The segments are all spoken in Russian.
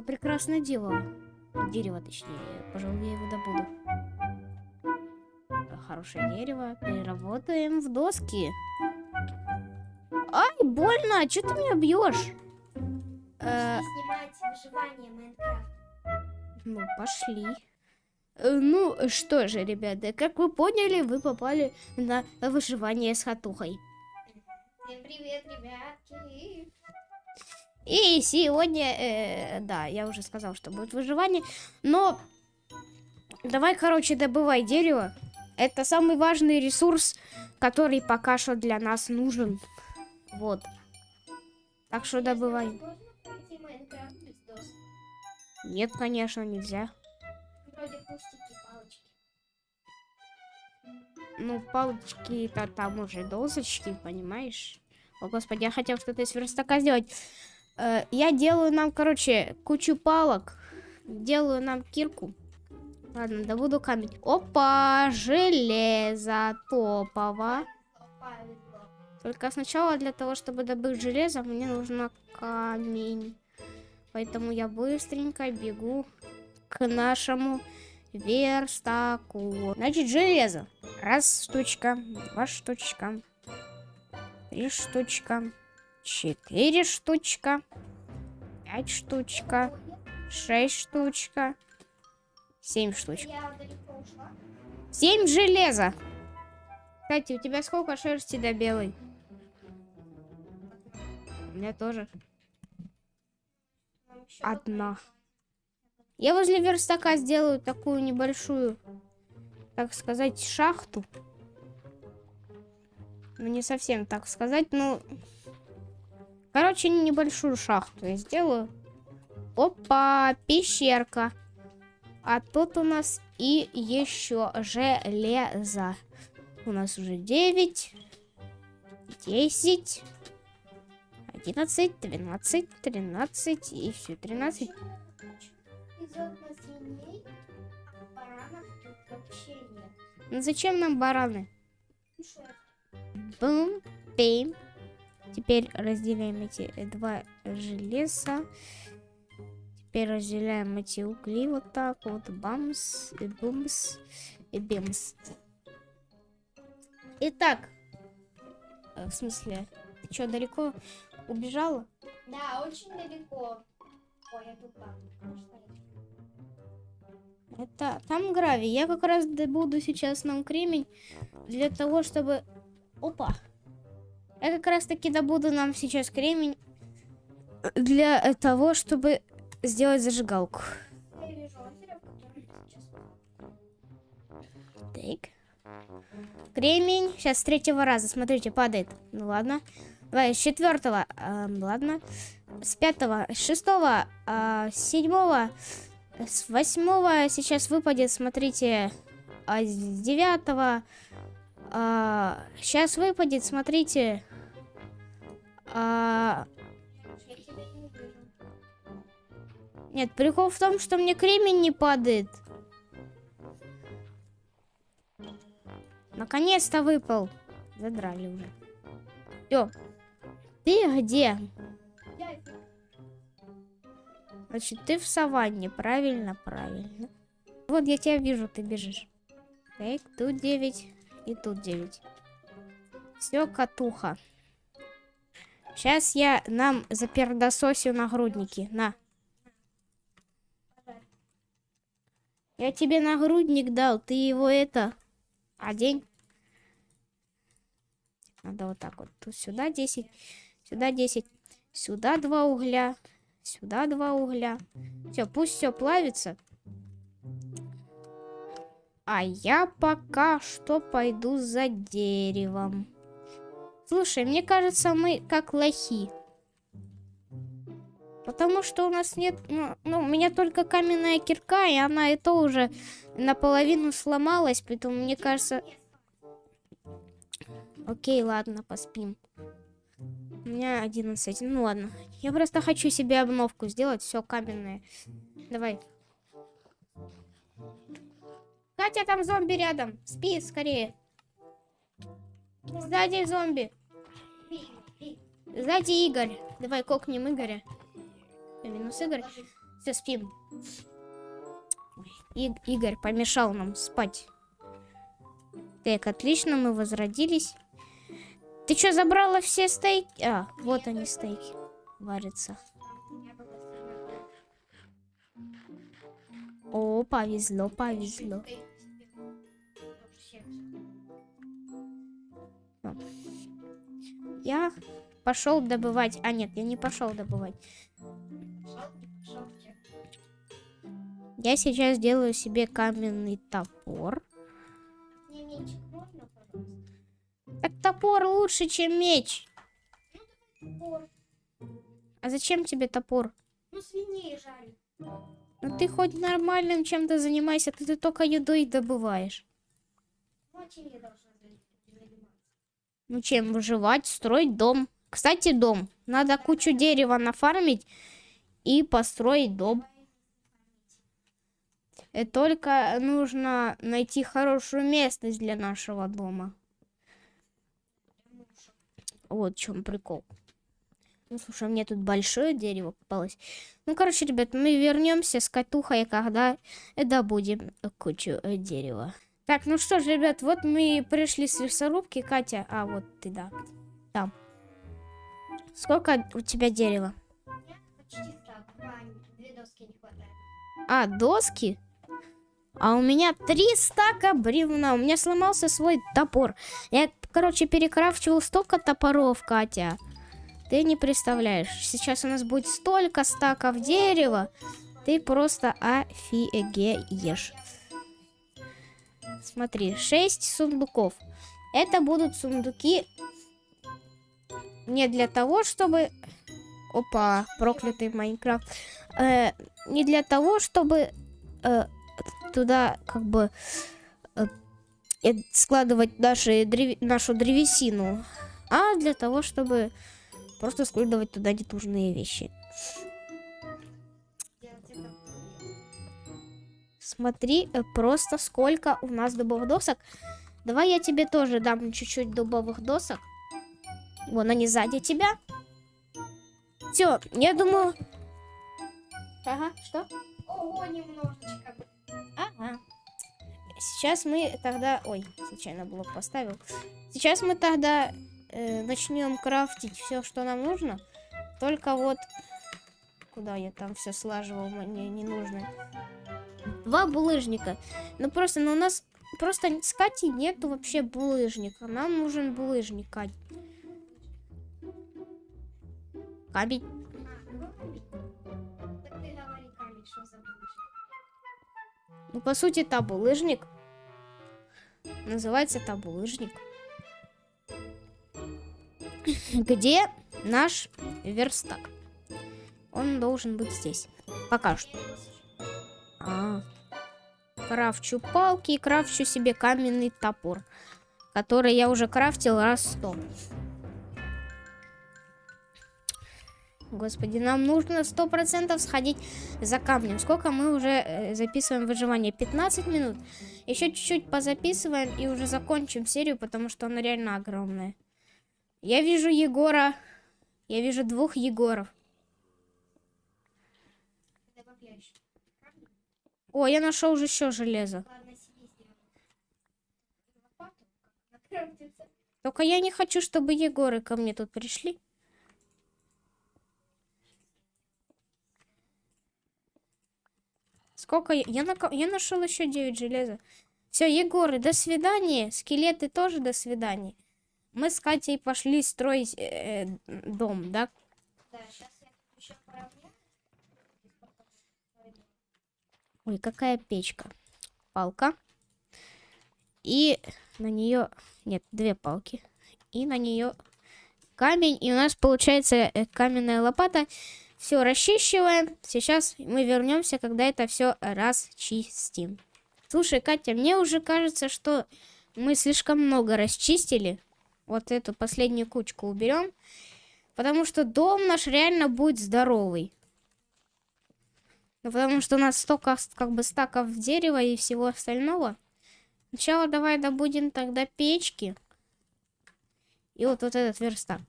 такое прекрасное дерево. Дерево, точнее. Пожалуй, я его добуду. Хорошее дерево. Переработаем в доски. Ай, больно! Что ты меня бьешь? Э, снимать выживание Майнкрафт. Ну, пошли. Э, Ну, что же, ребята, как вы поняли, вы попали на выживание с хатухой. Всем привет, ребятки. И сегодня, э, да, я уже сказал, что будет выживание, но давай, короче, добывай дерево. Это самый важный ресурс, который пока что для нас нужен. Вот. Так что добывай. Нет, конечно, нельзя. Кустики, палочки. Ну, палочки-то там уже досочки, понимаешь? О, господи, я хотел что-то из верстака сделать. Э, я делаю нам, короче, кучу палок. Делаю нам кирку. Ладно, добуду камень. Опа, железо топово. Только сначала для того, чтобы добыть железо, мне нужно камень. Поэтому я быстренько бегу к нашему верстаку. Значит, железо. Раз штучка, два штучка, три штучка, четыре штучка, пять штучка, шесть штучка, семь штучек. Я далеко ушла. Семь железа. Кстати, у тебя сколько шерсти до белой? У меня тоже одна. Я возле верстака сделаю такую небольшую, так сказать, шахту. Ну, не совсем так сказать, ну... Короче, небольшую шахту я сделаю. Опа, пещерка. А тут у нас и еще железо. У нас уже 9, 10, 11, 12, 13 и все, 13. Из окна свиней, а баранов тут вообще нет. Ну зачем нам бараны? Бум, пим. Теперь разделяем эти два железа. Теперь разделяем эти угли вот так вот. Бамс, и бумс, и бимс. Итак, э, в смысле, ты что, далеко убежала? Да, очень далеко. Ой, я я? Это там гравий. Я как раз добуду сейчас нам кремень для того, чтобы... Опа! Я как раз таки добуду нам сейчас кремень для того, чтобы сделать зажигалку. Так. Кремень. Сейчас с третьего раза. Смотрите, падает. Ну ладно. Давай, с четвертого. эм, ладно. С пятого. С шестого. а, с седьмого. С восьмого сейчас выпадет. Смотрите. А с девятого. а, сейчас выпадет. Смотрите. А, нет, прикол в том, что мне кремень не падает. Наконец-то выпал. Задрали уже. Все. Ты где? Значит, ты в саванне. Правильно, правильно. Вот я тебя вижу, ты бежишь. Так, тут 9 и тут 9. Все, катуха. Сейчас я нам запердососю нагрудники. На. Я тебе нагрудник дал, ты его это одень. Надо вот так вот. Тут сюда 10, сюда 10, сюда два угля, сюда два угля. Все, пусть все плавится. А я пока что пойду за деревом. Слушай, мне кажется, мы как лохи. Потому что у нас нет... Ну, ну, у меня только каменная кирка, и она это уже наполовину сломалась, поэтому мне кажется... Окей, ладно, поспим. У меня 11. Ну ладно. Я просто хочу себе обновку сделать. Все каменное. Давай. Катя, там зомби рядом. Спи скорее. Сзади зомби. Сзади Игорь. Давай кокнем Игоря. Минус Игорь. Все, спим. И- Игорь помешал нам спать. Так, отлично, мы возродились. Ты что, забрала все стейки? А, вот они стейки. Варятся. О, повезло, повезло. Я пошел добывать. А нет, я не пошел добывать. Я сейчас делаю себе каменный топор. Так топор лучше, чем меч. Топор. А зачем тебе топор? Ну, свиней жаль. Ну ты хоть нормальным чем-то занимайся, ты, ты только едой добываешь. Ну чем, выживать, строить дом. Кстати, дом. Надо кучу дерева нафармить и построить дом. И только нужно найти хорошую местность для нашего дома. Вот в чем прикол. Ну, слушай, мне тут большое дерево попалось. Ну, короче, ребят, мы вернемся с Катухой, когда добудем кучу э, дерева. Так, ну что ж, ребят, вот мы пришли с лесорубки. Катя, а вот ты, да. Сколько у тебя дерева? А, доски? А у меня три стака бревна. У меня сломался свой топор. Я, короче, перекрафчивал столько топоров, Катя. Ты не представляешь. Сейчас у нас будет столько стаков дерева. Ты просто офигеешь. Смотри, 6 сундуков. Это будут сундуки не для того, чтобы... Опа, проклятый Майнкрафт. Э, не для того, чтобы э, туда как бы э, э, складывать наши древ- нашу древесину, а для того, чтобы просто складывать туда ненужные вещи. Смотри, э, просто сколько у нас дубовых досок. Давай я тебе тоже дам чуть-чуть дубовых досок. Вон они сзади тебя. Все, я думаю... Ага, что? Ого, немножечко. Ага. Сейчас мы тогда... Ой, случайно блок поставил. Сейчас мы тогда э, начнем крафтить все, что нам нужно. Только вот... Куда я там все слаживал, мне не нужно. Два булыжника. Ну просто, ну у нас просто с Катей нету вообще булыжника. Нам нужен булыжник, Кать. Булыжник? Ну, по сути, это булыжник. Называется это булыжник. Где наш верстак? Он должен быть здесь. Пока что. А. Крафчу палки и крафчу себе каменный топор. Который я уже крафтил раз сто. Господи, нам нужно сто процентов сходить за камнем. Сколько мы уже э, записываем выживание? 15 минут. Еще чуть-чуть позаписываем и уже закончим серию, потому что она реально огромная. Я вижу Егора. Я вижу двух Егоров. О, я нашел уже еще железо. Только я не хочу, чтобы Егоры ко мне тут пришли. Сколько я... Я, нака- я нашел еще 9 железа. Все, Егоры, до свидания. Скелеты тоже до свидания. Мы с Катей пошли строить э, э, дом, да? Да, сейчас я тут еще поравняю. Ой, какая печка. Палка. И на нее... Нет, две палки. И на нее камень. И у нас получается э, каменная лопата. Все расчищиваем. Сейчас мы вернемся, когда это все расчистим. Слушай, Катя, мне уже кажется, что мы слишком много расчистили. Вот эту последнюю кучку уберем. Потому что дом наш реально будет здоровый. Ну, потому что у нас столько как бы стаков дерева и всего остального. Сначала давай добудем тогда печки. И вот, вот этот верстак.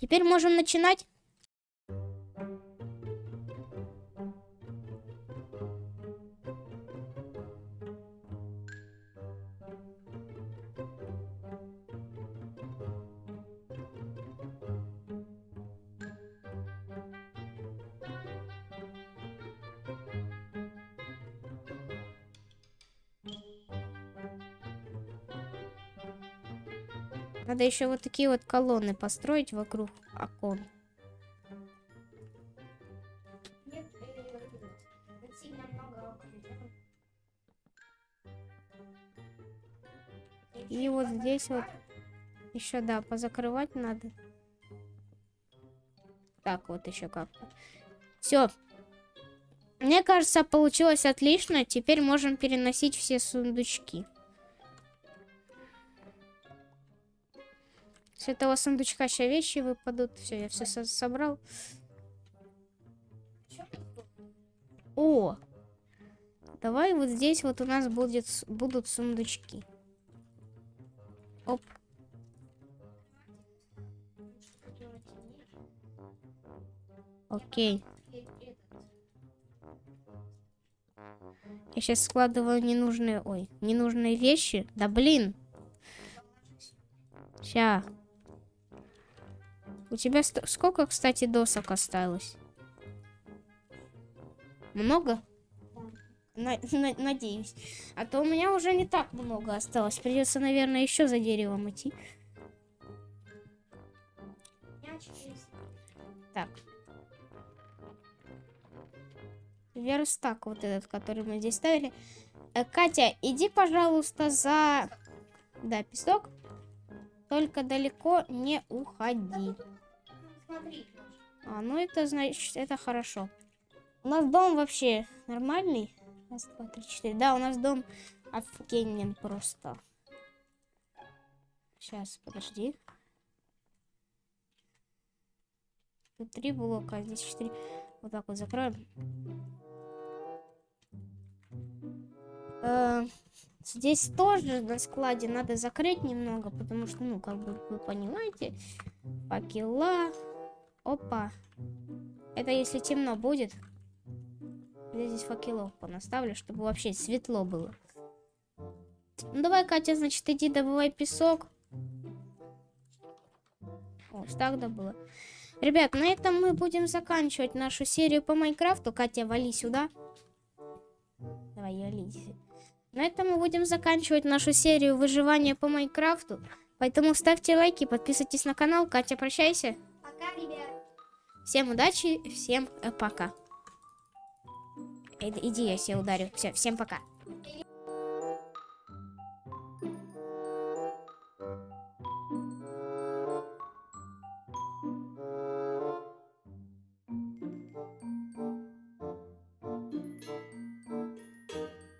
Теперь можем начинать. Надо еще вот такие вот колонны построить вокруг окон. Э. И вот здесь вот еще, да, позакрывать надо. Так, вот еще как-то. Все. Мне кажется, получилось отлично. Теперь можем переносить все сундучки. С этого сундучка сейчас вещи выпадут. Все, я все собрал. О! Давай вот здесь вот у нас будет, будут сундучки. Оп. Окей. Я сейчас складываю ненужные, ой, ненужные вещи. Да блин. Ща. У тебя сколько, кстати, досок осталось? Много? На- на- надеюсь. А то у меня уже не так много осталось. Придется, наверное, еще за деревом идти. Так. Верстак вот этот, который мы здесь ставили. Э, Катя, иди, пожалуйста, за... Да, песок. Только далеко не уходи. А, ну это значит, это хорошо. У нас дом вообще нормальный. Раз, два, три, четыре. Да, у нас дом офигенен просто. Сейчас, подожди. Тут три блока, а здесь четыре. Вот так вот закроем. Э, Здесь тоже на складе надо закрыть немного, потому что, ну, как бы вы понимаете, факела. Опа. Это если темно будет. Я здесь факелов понаставлю, чтобы вообще светло было. Ну давай, Катя, значит, иди добывай песок. О, так да было. Ребят, на этом мы будем заканчивать нашу серию по Майнкрафту. Катя, вали сюда. Давай, вали. На этом мы будем заканчивать нашу серию выживания по Майнкрафту. Поэтому ставьте лайки, подписывайтесь на канал. Катя, прощайся. Всем удачи, всем э, пока. Э, Иди, я себя ударю. Все, всем пока.